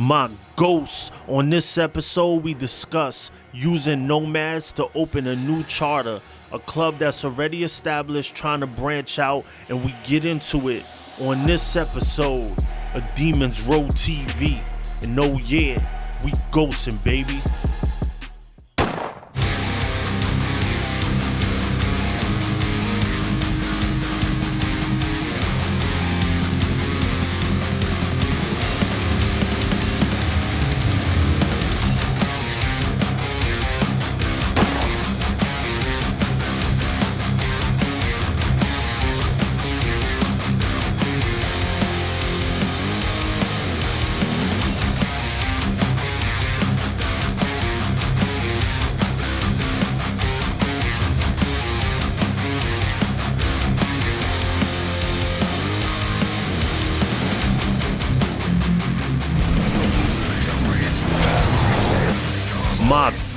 my ghosts. On this episode, we discuss using nomads to open a new charter, a club that's already established, trying to branch out, and we get into it on this episode of Demons Row TV. And oh yeah, we ghosting, baby.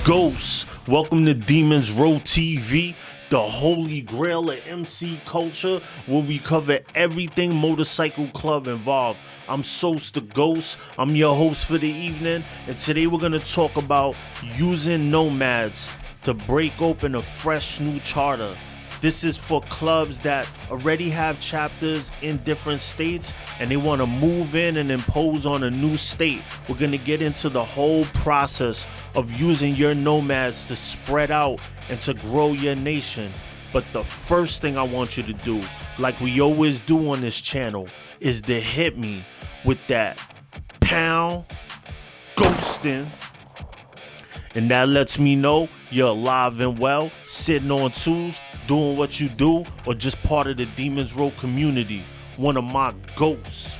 Ghosts. Welcome to Demons Row TV, the holy grail of MC culture, where we cover everything motorcycle club involved. I'm Sos the Ghost. I'm your host for the evening, and today we're gonna talk about using nomads to break open a fresh new charter. This is for clubs that already have chapters in different states and they want to move in and impose on a new state. We're going to get into the whole process of using your nomads to spread out and to grow your nation. But the first thing I want you to do, like we always do on this channel, is to hit me with that pound ghosting and that lets me know you're alive and well, sitting on twos, doing what you do, or just part of the Demons Row community, one of my ghosts.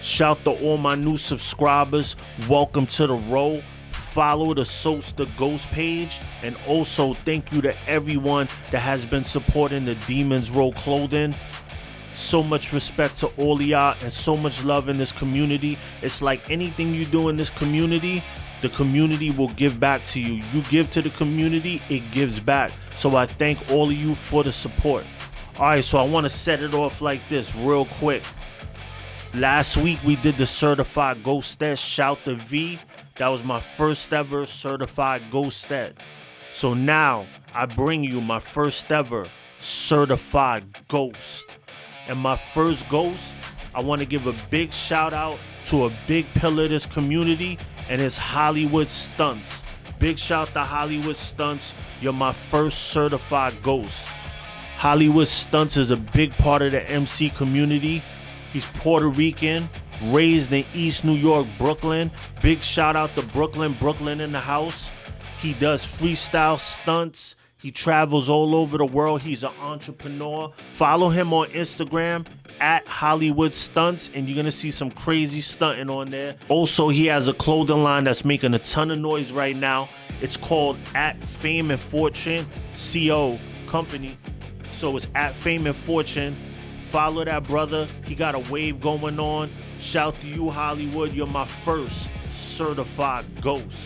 Shout to all my new subscribers. Welcome to the row. Follow the Sos the Ghost page. And also thank you to everyone that has been supporting the Demons Row clothing. So much respect to all y'all and so much love in this community. It's like anything you do in this community, the community will give back to you. You give to the community, it gives back. So I thank all of you for the support. All right, so I want to set it off like this real quick. Last week we did the certified ghostet shout the V. That was my first ever certified ghostet. So now I bring you my first ever certified ghost. And my first ghost, I want to give a big shout out to a big pillar of this community, and it's Hollywood Stunts. Big shout to Hollywood Stunts. You're my first certified ghost. Hollywood Stunts is a big part of the MC community. He's Puerto Rican, raised in East New York, Brooklyn. Big shout out to Brooklyn, Brooklyn in the house. He does freestyle stunts. He travels all over the world. He's an entrepreneur. Follow him on Instagram at Hollywood Stunts, and you're gonna see some crazy stunting on there. Also, he has a clothing line that's making a ton of noise right now. It's called At Fame and Fortune CO Company. So it's at Fame and Fortune. Follow that brother. He got a wave going on. Shout to you, Hollywood. You're my first certified ghost.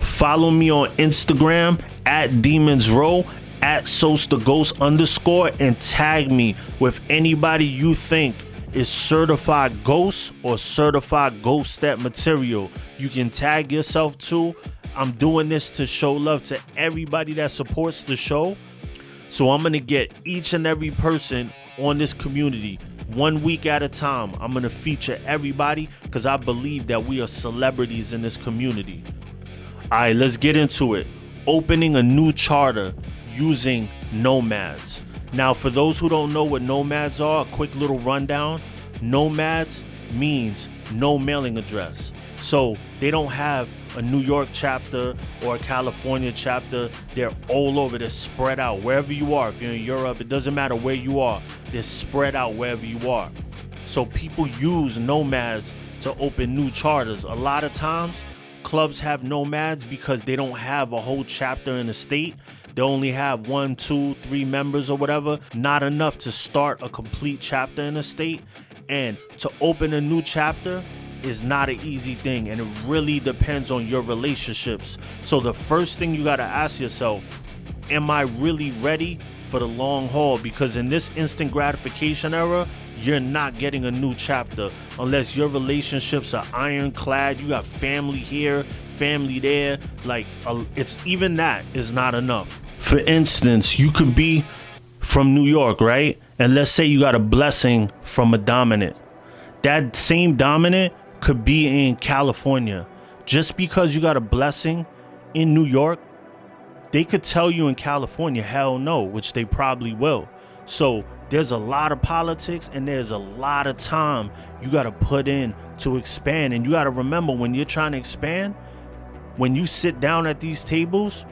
Follow me on Instagram at Demons Row at the Ghost underscore and tag me with anybody you think is certified ghost or certified ghost that material. You can tag yourself too. I'm doing this to show love to everybody that supports the show. So I'm gonna get each and every person on this community one week at a time. I'm gonna feature everybody because I believe that we are celebrities in this community. All right, let's get into it. Opening a new charter using nomads. Now, for those who don't know what nomads are, a quick little rundown. Nomads means no mailing address. So they don't have a New York chapter or a California chapter. They're all over. They're spread out wherever you are. If you're in Europe, it doesn't matter where you are. They're spread out wherever you are. So people use nomads to open new charters. A lot of times, clubs have nomads because they don't have a whole chapter in the state. They only have one, two, three members or whatever. Not enough to start a complete chapter in a state. And to open a new chapter is not an easy thing. And it really depends on your relationships. So the first thing you got to ask yourself am I really ready for the long haul? Because in this instant gratification era, you're not getting a new chapter unless your relationships are ironclad. You got family here, family there. Like, uh, it's even that is not enough. For instance, you could be from New York, right? And let's say you got a blessing from a dominant. That same dominant could be in California. Just because you got a blessing in New York, they could tell you in California, hell no, which they probably will. So there's a lot of politics and there's a lot of time you got to put in to expand. And you got to remember when you're trying to expand, when you sit down at these tables,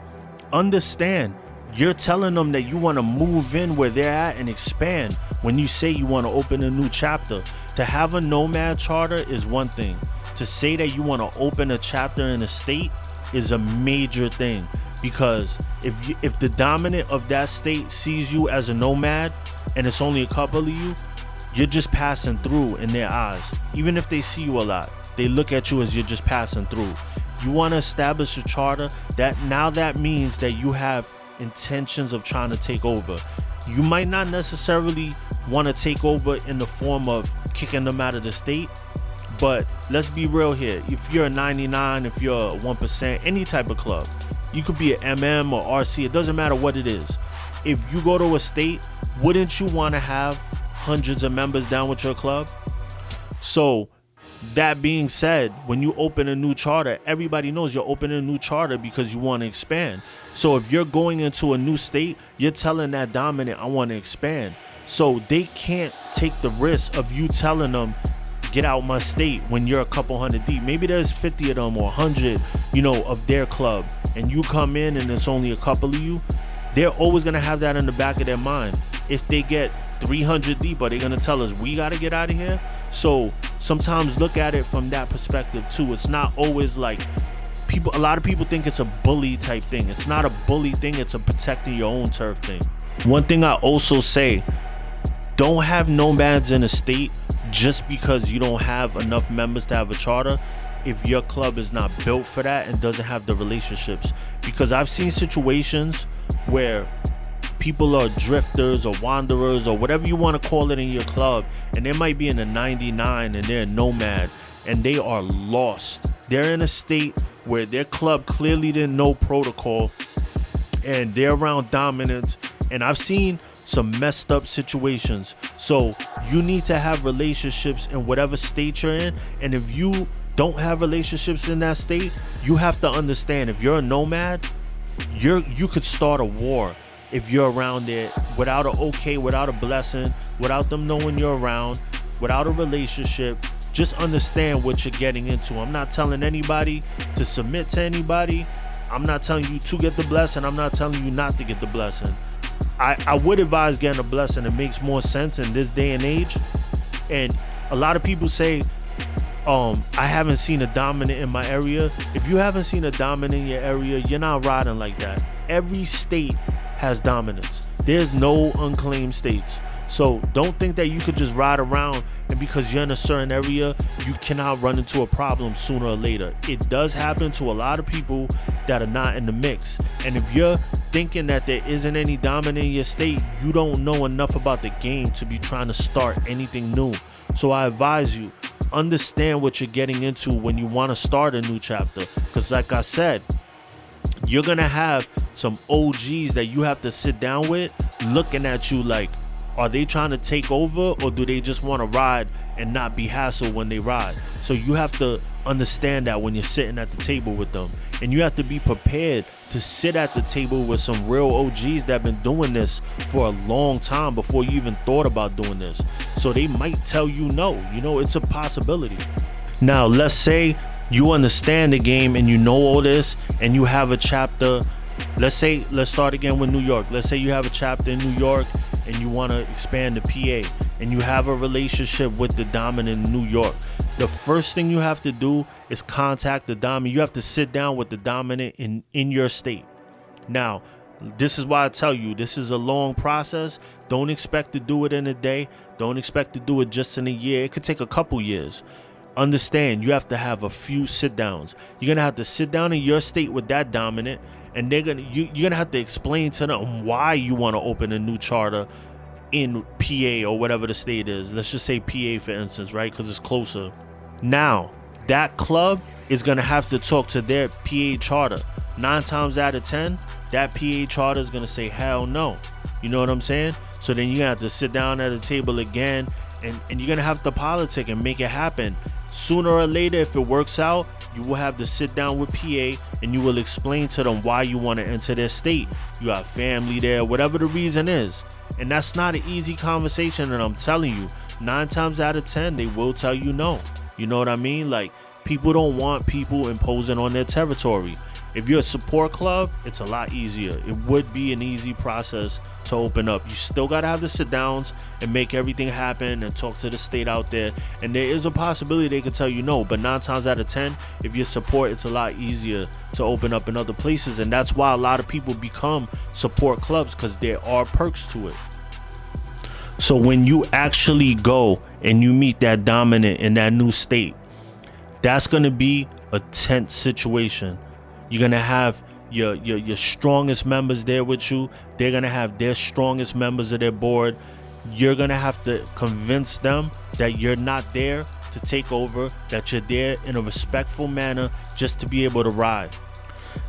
understand you're telling them that you want to move in where they're at and expand when you say you want to open a new chapter. To have a nomad charter is one thing. To say that you want to open a chapter in a state is a major thing because if you, if the dominant of that state sees you as a nomad and it's only a couple of you, you're just passing through in their eyes. Even if they see you a lot, they look at you as you're just passing through. You want to establish a charter that now that means that you have intentions of trying to take over. You might not necessarily want to take over in the form of kicking them out of the state, but let's be real here. If you're a 99, if you're a 1%, any type of club, you could be an MM or RC, it doesn't matter what it is. If you go to a state, wouldn't you want to have hundreds of members down with your club? So, that being said, when you open a new charter, everybody knows you're opening a new charter because you want to expand. So if you're going into a new state, you're telling that dominant, I want to expand. So they can't take the risk of you telling them, get out my state when you're a couple hundred deep. Maybe there's 50 of them or 100, you know, of their club, and you come in and it's only a couple of you. They're always gonna have that in the back of their mind. If they get 300 deep, are they gonna tell us we gotta get out of here? So sometimes look at it from that perspective too. It's not always like people. A lot of people think it's a bully type thing. It's not a bully thing. It's a protecting your own turf thing. One thing I also say, don't have nomads in a state just because you don't have enough members to have a charter if your club is not built for that and doesn't have the relationships because i've seen situations where people are drifters or wanderers or whatever you want to call it in your club and they might be in a 99 and they're a nomad and they are lost. They're in a state where their club clearly didn't know protocol and they're around dominance and i've seen some messed up situations. So you need to have relationships in whatever state you're in and if you don't have relationships in that state you have to understand if you're a nomad you're you could start a war if you're around there without a okay, without a blessing, without them knowing you're around, without a relationship. Just understand what you're getting into. I'm not telling anybody to submit to anybody. I'm not telling you to get the blessing. I'm not telling you not to get the blessing. I, I would advise getting a blessing. It makes more sense in this day and age. And a lot of people say, um, I haven't seen a dominant in my area. If you haven't seen a dominant in your area, you're not riding like that. Every state has dominance. There's no unclaimed states. So don't think that you could just ride around and because you're in a certain area, you cannot run into a problem sooner or later. It does happen to a lot of people that are not in the mix. And if you're thinking that there isn't any dominant in your state, you don't know enough about the game to be trying to start anything new. So I advise you, understand what you're getting into when you want to start a new chapter. Because like I said, you're gonna have some OGs that you have to sit down with looking at you like, are they trying to take over or do they just want to ride and not be hassled when they ride? So you have to understand that when you're sitting at the table with them. And you have to be prepared to sit at the table with some real OGs that have been doing this for a long time before you even thought about doing this. So they might tell you no. You know, it's a possibility. Now, let's say you understand the game and you know all this and you have a chapter let's say let's start again with new york. Let's say you have a chapter in new york and you want to expand the pa and you have a relationship with the dominant in new york. The first thing you have to do is contact the dominant. You have to sit down with the dominant in in your state. Now this is why i tell you this is a long process. Don't expect to do it in a day. Don't expect to do it just in a year. It could take a couple years understand you have to have a few sit downs. You're gonna have to sit down in your state with that dominant, and they're gonna you, you're gonna have to explain to them why you want to open a new charter in PA or whatever the state is. Let's just say PA for instance, right? Because it's closer. Now, that club is to have to talk to their PA charter. Nine times out of 10, that PA charter is to say, hell no. You know what I'm saying? So then to have to sit down at a table again and, and you're to have to politic and make it happen. Sooner or later, if it works out, you will have to sit down with PA and you will explain to them why you want to enter their state. You have family there, whatever the reason is. And that's not an easy conversation. And I'm telling you, nine times out of 10, they will tell you no. You know what I mean? Like, people don't want people imposing on their territory. If you're a support club, it's a lot easier. It would be an easy process to open up. You still got to have the sit downs and make everything happen and talk to the state out there. And there is a possibility they could tell you no, but nine times out of 10, if you're support, it's a lot easier to open up in other places. And that's why a lot of people become support clubs because there are perks to it. So when you actually go and you meet that dominant in that new state, that's going to be a tense situation you're gonna have your, your your strongest members there with you. They're gonna have their strongest members of their board. You're gonna have to convince them that you're not there to take over, that you're there in a respectful manner just to be able to ride.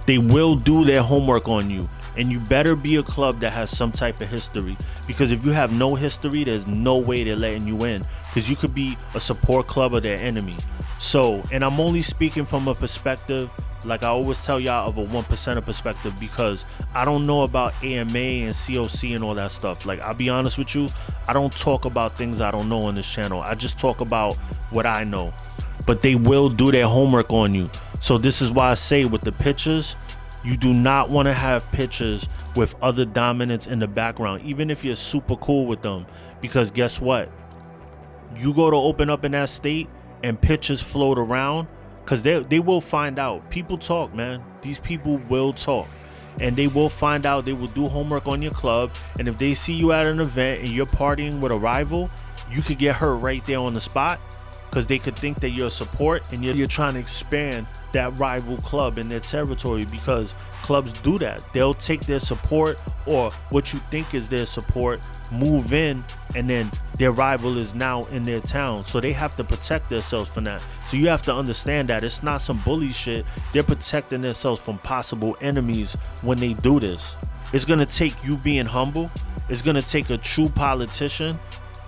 They will do their homework on you. And you better be a club that has some type of history. Because if you have no history, there's no way they're letting you in. Because you could be a support club of their enemy. So, and I'm only speaking from a perspective, like I always tell y'all, of a one percenter perspective, because I don't know about AMA and COC and all that stuff. Like, I'll be honest with you, I don't talk about things I don't know on this channel. I just talk about what I know. But they will do their homework on you. So, this is why I say with the pictures, you do not want to have pictures with other dominants in the background, even if you're super cool with them. Because guess what? You go to open up in that state and pictures float around because they, they will find out. People talk man. These people will talk. And they will find out. They will do homework on your club. And if they see you at an event and you're partying with a rival you could get hurt right there on the spot because they could think that you're a support and you're, you're trying to expand that rival club in their territory because clubs do that. They'll take their support or what you think is their support, move in, and then their rival is now in their town. So they have to protect themselves from that. So you have to understand that it's not some bully shit. They're protecting themselves from possible enemies when they do this. It's gonna take you being humble. It's gonna take a true politician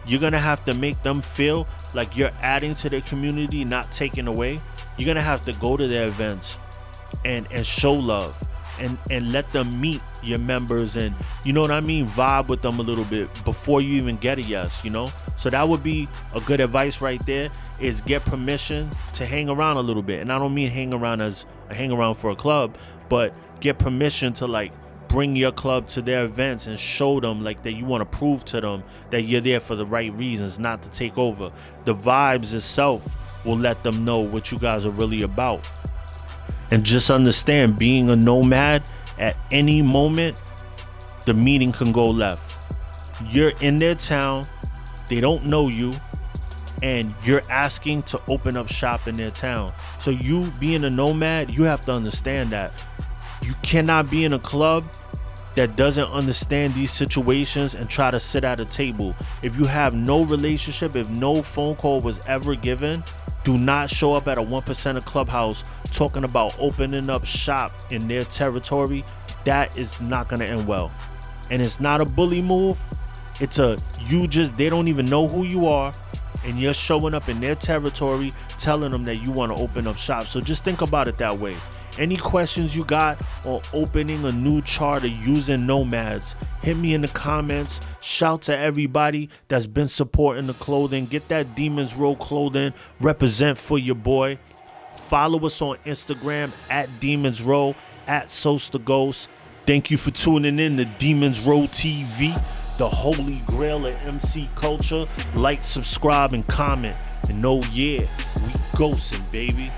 you're gonna have to make them feel like you're adding to their community, not taking away. You're gonna have to go to their events and and show love and and let them meet your members and you know what I mean vibe with them a little bit before you even get a yes you know so that would be a good advice right there is get permission to hang around a little bit and I don't mean hang around as a hang around for a club but get permission to like bring your club to their events and show them like that you want to prove to them that you're there for the right reasons, not to take over. The vibes itself will let them know what you guys are really about. And just understand being a nomad at any moment, the meeting can go left. You're in their town, they don't know you, and you're asking to open up shop in their town. So you being a nomad, you have to understand that you cannot be in a club that doesn't understand these situations and try to sit at a table. If you have no relationship, if no phone call was ever given, do not show up at a 1% of clubhouse talking about opening up shop in their territory. That is not going to end well. And it's not a bully move. It's a you just they don't even know who you are and you're showing up in their territory telling them that you want to open up shop. So just think about it that way. Any questions you got on opening a new charter using nomads, hit me in the comments. Shout to everybody that's been supporting the clothing. Get that Demons Row clothing. Represent for your boy. Follow us on Instagram at Demons Row, at Sosta Ghost. Thank you for tuning in to Demons Row TV, the holy grail of MC culture. Like, subscribe, and comment. And oh yeah, we ghosting, baby.